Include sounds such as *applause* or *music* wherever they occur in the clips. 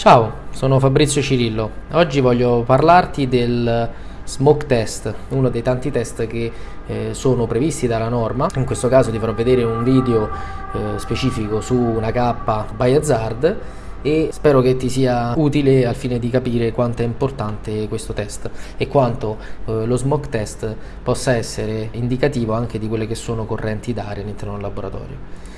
Ciao, sono Fabrizio Cirillo. Oggi voglio parlarti del smoke test, uno dei tanti test che eh, sono previsti dalla norma. In questo caso ti farò vedere un video eh, specifico su una K by Hazard e spero che ti sia utile al fine di capire quanto è importante questo test e quanto eh, lo smoke test possa essere indicativo anche di quelle che sono correnti d'aria all'interno del laboratorio.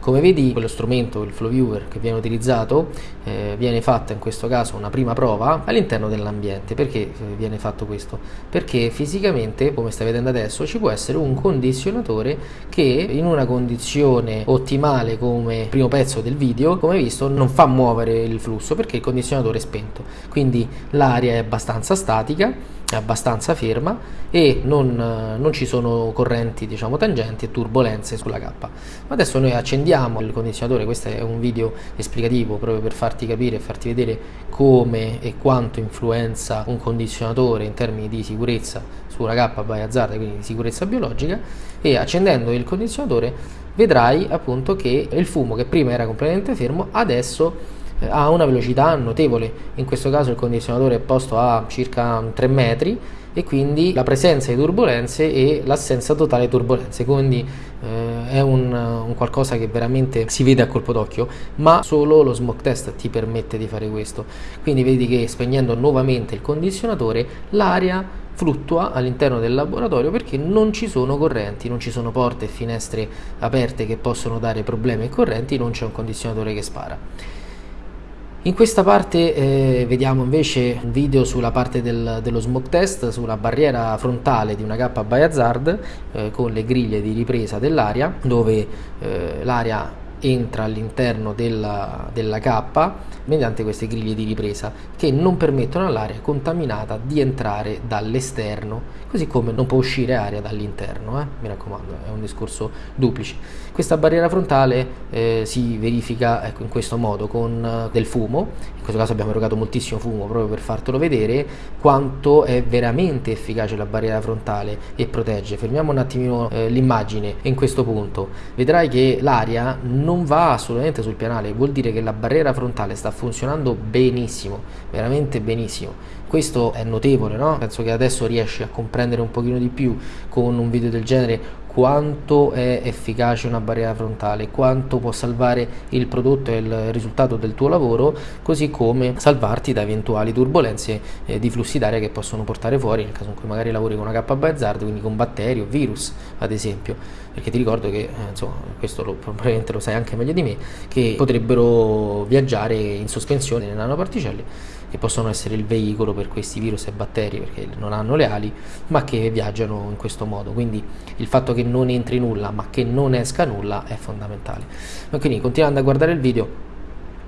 Come vedi quello strumento, il flow viewer che viene utilizzato, eh, viene fatta in questo caso una prima prova all'interno dell'ambiente. Perché eh, viene fatto questo? Perché fisicamente, come stai vedendo adesso, ci può essere un condizionatore che in una condizione ottimale come primo pezzo del video, come visto, non fa muovere il flusso perché il condizionatore è spento. Quindi l'aria è abbastanza statica è abbastanza ferma e non, non, ci sono correnti diciamo tangenti e turbulenze sulla K. Ma adesso noi accendiamo il condizionatore, questo è un video esplicativo proprio per farti capire e farti vedere come e quanto influenza un condizionatore in termini di sicurezza sulla K by hazard, quindi di sicurezza biologica e accendendo il condizionatore vedrai appunto che il fumo che prima era completamente fermo adesso eh, ha una velocità notevole, in questo caso il condizionatore è posto a circa 3 metri e quindi la presenza di turbulenze e l'assenza totale di turbulenze, quindi eh, è un, un, qualcosa che veramente si vede a colpo d'occhio, ma solo lo smoke test ti permette di fare questo. Quindi vedi che spegnendo nuovamente il condizionatore l'aria fluttua all'interno del laboratorio perché non ci sono correnti, non ci sono porte e finestre aperte che possono dare problemi ai correnti, non c'è un condizionatore che spara. In questa parte eh, vediamo invece un video sulla parte del, dello smoke test, sulla barriera frontale di una K by hazard eh, con le griglie di ripresa dell'aria dove eh, l'aria entra all'interno della, della cappa mediante queste griglie di ripresa che non permettono all'aria contaminata di entrare dall'esterno così come non può uscire aria dall'interno eh? mi raccomando è un discorso duplice. Questa barriera frontale eh, si verifica ecco, in questo modo con uh, del fumo. In questo caso abbiamo erogato moltissimo fumo proprio per fartelo vedere quanto è veramente efficace la barriera frontale e protegge. Fermiamo un attimino eh, l'immagine in questo punto. Vedrai che l'aria non non va assolutamente sul pianale, vuol dire che la barriera frontale sta funzionando benissimo, veramente benissimo. Questo è notevole, no? Penso che adesso riesci a comprendere un pochino di più con un video del genere quanto è efficace una barriera frontale, quanto può salvare il prodotto e il risultato del tuo lavoro, così come salvarti da eventuali turbulenze eh, di flussi d'aria che possono portare fuori nel caso in cui magari lavori con una K hazard, quindi con batteri o virus ad esempio, perché ti ricordo che, eh, insomma, questo lo, probabilmente lo sai anche meglio di me, che potrebbero viaggiare in sospensione nelle nanoparticelle che possono essere il veicolo per questi virus e batteri perché non hanno le ali ma che viaggiano in questo modo. Quindi il fatto che non entri nulla ma che non esca nulla è fondamentale. Ma quindi continuando a guardare il video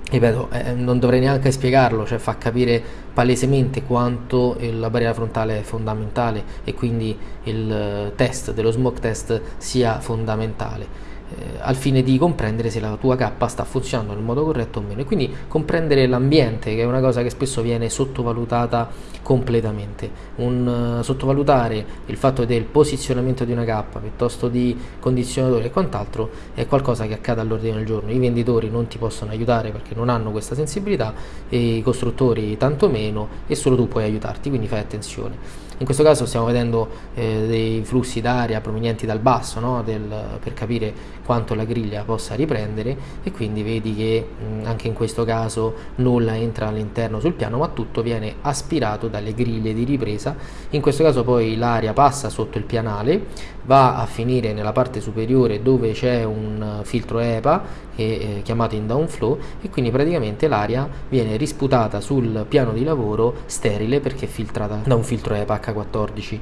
ripeto, eh, non dovrei neanche spiegarlo, cioè fa capire palesemente quanto la barriera frontale è fondamentale e quindi il eh, test dello smoke test sia fondamentale eh, al fine di comprendere se la tua K sta funzionando nel modo corretto o meno. E quindi comprendere l'ambiente che è una cosa che spesso viene sottovalutata completamente. Un, uh, sottovalutare il fatto del posizionamento di una K piuttosto di condizionatore e quant'altro è qualcosa che accade all'ordine del giorno. I venditori non ti possono aiutare perché non hanno questa sensibilità e i costruttori tanto meno e solo tu puoi aiutarti quindi fai attenzione in questo caso stiamo vedendo eh, dei flussi d'aria provenienti dal basso no? Del, per capire quanto la griglia possa riprendere e quindi vedi che mh, anche in questo caso nulla entra all'interno sul piano ma tutto viene aspirato dalle griglie di ripresa in questo caso poi l'aria passa sotto il pianale va a finire nella parte superiore dove c'è un filtro EPA che è chiamato in downflow e quindi praticamente l'aria viene risputata sul piano di lavoro sterile perché filtrata da un filtro EPA H14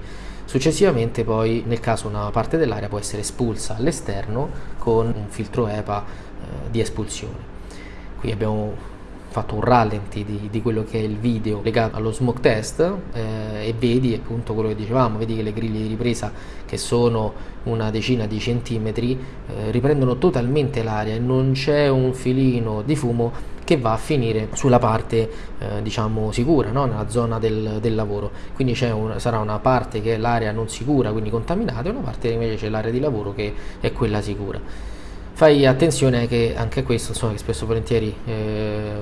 Successivamente poi nel caso una parte dell'aria può essere espulsa all'esterno con un filtro EPA eh, di espulsione. Qui abbiamo fatto un rallenti di, di, quello che è il video legato allo smoke test eh, e vedi appunto quello che dicevamo, vedi che le griglie di ripresa che sono una decina di centimetri eh, riprendono totalmente l'aria e non c'è un filino di fumo che va a finire sulla parte eh, diciamo sicura, no? nella zona del, del lavoro. Quindi un, sarà una parte che è l'area non sicura, quindi contaminata, e una parte invece c'è l'area di lavoro che è quella sicura. Fai attenzione che anche questo, insomma, che spesso volentieri eh,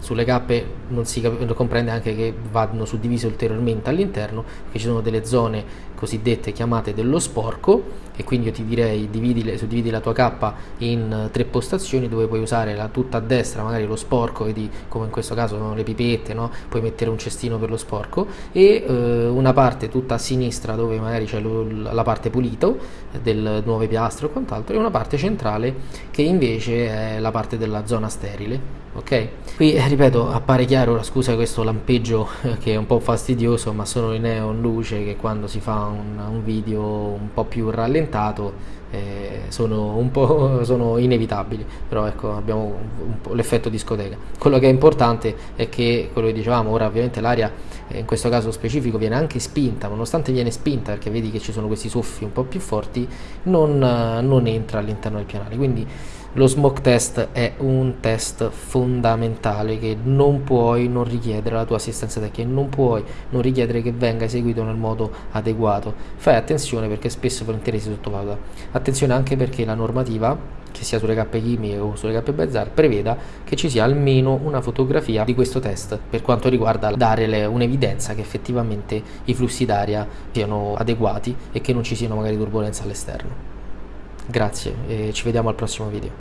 sulle cappe non si comprende anche che vanno suddivise ulteriormente all'interno, che ci sono delle zone cosiddette chiamate dello sporco e quindi io ti direi dividi, suddividi la tua cappa in tre postazioni dove puoi usare la, tutta a destra magari lo sporco, vedi come in questo caso sono le pipette, no? puoi mettere un cestino per lo sporco e eh, una parte tutta a sinistra dove magari c'è la parte pulito del nuove piastre o quant'altro e una parte centrale che invece è la parte della zona sterile ok qui eh, ripeto appare chiaro scusa questo lampeggio eh, che è un po' fastidioso ma sono i neon luce che quando si fa un, un video un po' più rallentato eh, sono un po' *laughs* sono inevitabili. Però ecco abbiamo l'effetto discoteca. Quello che è importante è che quello che dicevamo ora ovviamente l'aria eh, in questo caso specifico viene anche spinta nonostante viene spinta perché vedi che ci sono questi soffi un po' più forti non, non entra all'interno del pianale. Quindi lo smoke test è un test fondamentale che non puoi non richiedere la tua assistenza tecnica, non puoi non richiedere che venga eseguito nel modo adeguato. Fai attenzione perché spesso e volentieri si sottovaluta. Attenzione anche perché la normativa che sia sulle cappe chimiche o sulle cappe Bazar preveda che ci sia almeno una fotografia di questo test per quanto riguarda dare un'evidenza che effettivamente i flussi d'aria siano adeguati e che non ci siano magari turbulenze all'esterno. Grazie e ci vediamo al prossimo video.